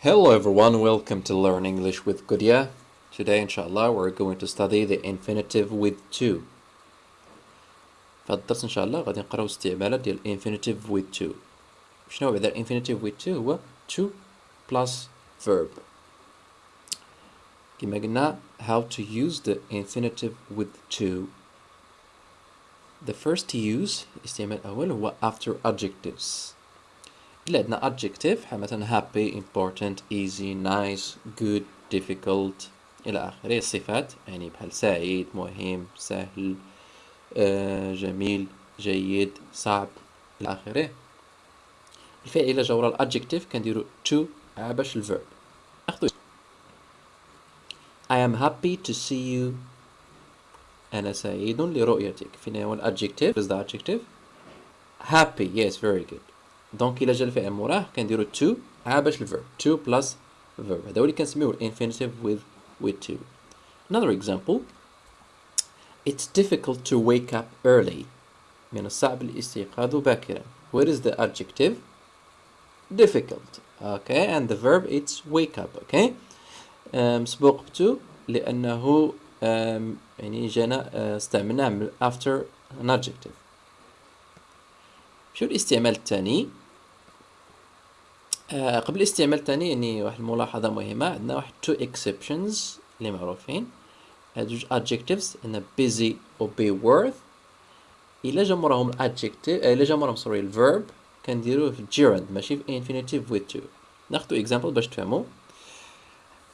Hello everyone, welcome to Learn English with Gudia. Today inshallah we're going to study the infinitive with to. فالدرس ان شاء الله غادي نقراو استعمالات ديال infinitive with to. شنو هو بعدا infinitive with to هو to plus verb. كما قلنا how to use the infinitive with to. The first use استعمال الأول هو after adjectives. إلا عندنا adjective بحال مثلا happy, important, easy, nice, good, difficult إلى آخره. الصفات يعني بحال سعيد مهم سهل آه، جميل جيد صعب إلى آخره. الفعل إلا جا ورا الادجكتيف كنديرو to باش الفيرب ناخدو I am happy to see you. أنا سعيد لرؤيتك. فين هو الادجكتيف is the adjective. Happy yes very good. دونك إلا جا الفعل موراه كنديرو to عا باش الفيرب to plus verb هذا هو اللي كنسميوه infinitive with with to another example It's difficult to wake up early من الصعب الاستيقاظ باكرا What is the adjective? Difficult okay and the verb it's wake up okay um, سبوق to لأنه um, يعني جانا uh, استعملناه من after an adjective شو الاستعمال الثاني آه قبل الاستعمال الثاني يعني واحد الملاحظة مهمة عندنا واحد two exceptions اللي معروفين. هاد جوج adjectives عندنا busy و be worth. إلا جا موراهم adjective آه إلا جا موراهم سوري الverb كنديروه في gerund ماشي في infinitive with to ناخدو example باش تفهمو.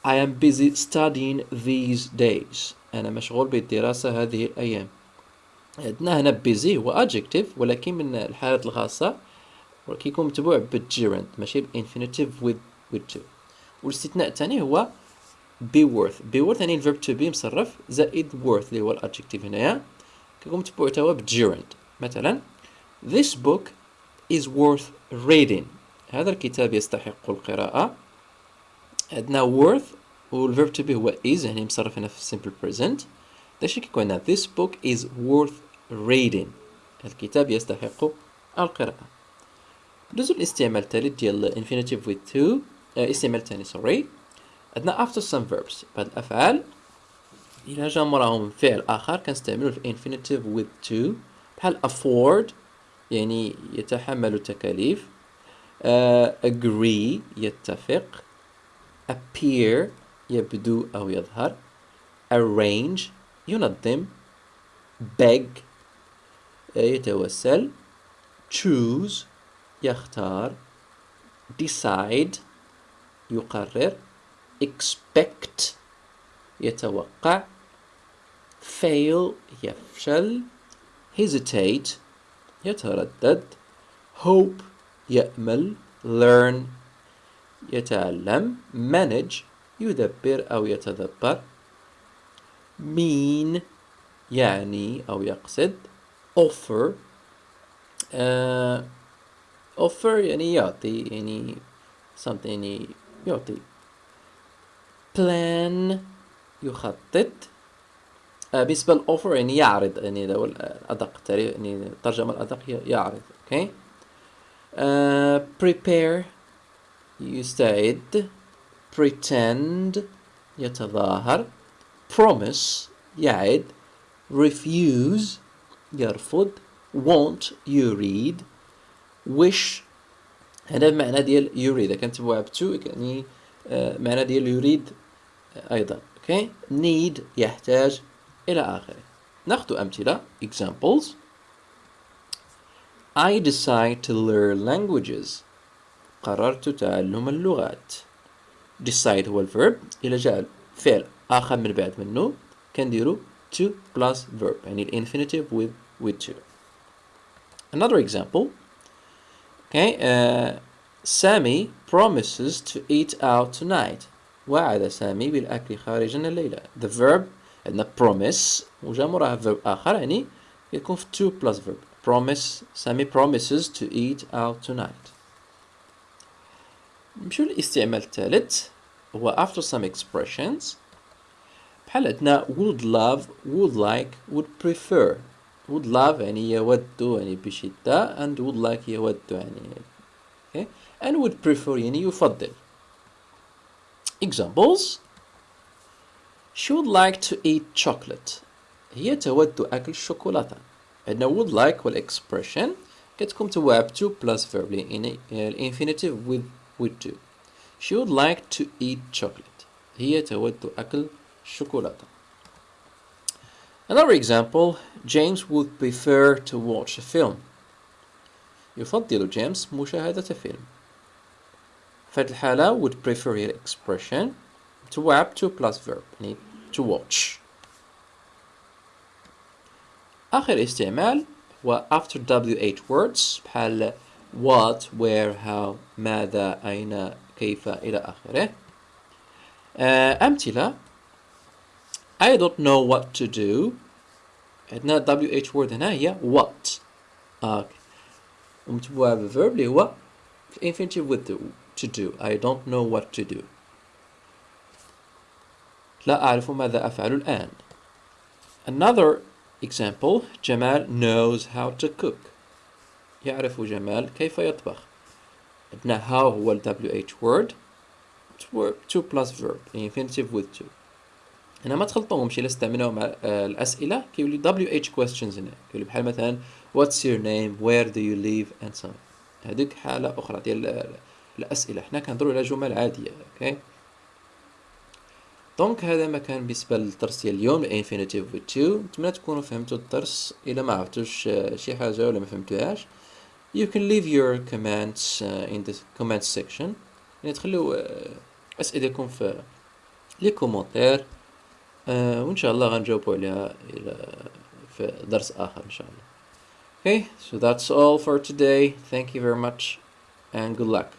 I am busy studying these days. أنا مشغول بالدراسة هذه الأيام. عندنا هنا busy هو adjective ولكن من الحالات الخاصة كيكون متبوع بالجيرند ماشي؟ بانفينيتيف with with to والاستثناء الثاني هو be worth. be worth يعني الفيرب to be مصرف زائد worth اللي هو الادجكتيف هنايا. كيكون متبوع توا بالجيرند مثلا this book is worth reading. هذا الكتاب يستحق القراءة. عندنا worth والفيرب to be هو is يعني مصرف هنا في simple present. داكشي كيكون عندنا this book is worth reading. الكتاب يستحق القراءة. ندوزو الاستعمال الثالث ديال infinitive with to آه استعمال ثاني سوري عندنا after some verbs. بعض الأفعال إلا جا موراهم فعل آخر كنستعملو infinitive with to بحال afford يعني يتحمل التكاليف. آه agree يتفق. Appear يبدو أو يظهر. Arrange ينظم. Beg يتوسل. Choose يختار decide يقرر expect يتوقع fail يفشل hesitate يتردد hope يأمل learn يتعلم manage يدبر أو يتدبر mean يعني أو يقصد offer uh, offer يعني يعطي يعني something يعني يعطي plan يخطط uh, بالنسبة للأوفر يعني يعرض يعني هذا هو الأدق يعني الترجمة الأدق هي يعرض okay uh, prepare يستعد pretend يتظاهر promise يعد refuse يرفض want يريد wish هذا المعنى ديال يريد كنتبعوها بتو يعني آه معنى ديال يريد آه ايضا اوكي need يحتاج الى اخره ناخذ امثله examples I decide to learn languages قررت تعلم اللغات decide هو الفيرب الى جاء فعل اخر من بعد منه كنديرو to plus verb يعني الانفينيتيف with with to another example okay uh, Sammy promises to eat out tonight وعد سامي بالأكل خارجا الليلة the verb عندنا promise وجا موراها verb آخر يعني يكون في to plus verb promise Sammy promises to eat out tonight نمشيو للاستعمال الثالث هو after some expressions بحال عندنا would love would like would prefer would love يعني يود يعني بشدة and would like يود يعني okay and would prefer يعني يفضل examples she would like to eat chocolate هي تود أكل الشوكولاتة عندنا would like والexpression كتكون تواب to plus verb لأن الانفينيتيف with with to she would like to eat chocolate هي تود أكل الشوكولاتة Another example James would prefer to watch a film يفضل جيمس مشاهدة فيلم في هذه الحالة would prefer هي expression to web to plus verb يعني to watch آخر استعمال هو after WH words بحال what, where, how, ماذا, أين, كيف إلى آخره أمثلة I don't know what to do عندنا WH word هنا هي what آه. ومتبوعة بverb اللي هو infinitive with the to do I don't know what to do لا أعرف ماذا أفعل الآن Another example جمال knows how to cook يعرف جمال كيف يطبخ عندنا how هو ال WH word to plus verb infinitive with to هنا ما تخلطوهمش إلا استعملوهم مع الأسئلة. كيولي WH questions هنا. كيولي بحال مثلا your name where do you live and so on. هذيك حالة أخرى ديال الأسئلة. حنا كنهضروا على جمل عادية أوكي دونك هذا ما كان بالنسبة للدرس ديال اليوم الإنفينيتيف with to نتمنى تكونوا فهمتوا الدرس إلا ما عرفتوش شي حاجة ولا ما فهمتوهاش. You can leave your comments uh, in the comments section. يعني تخلوا أسئلتكم في لي كومونتير. وان شاء الله غنجاوبوا عليها الى في درس اخر ان شاء الله okay so that's all for today thank you very much and good luck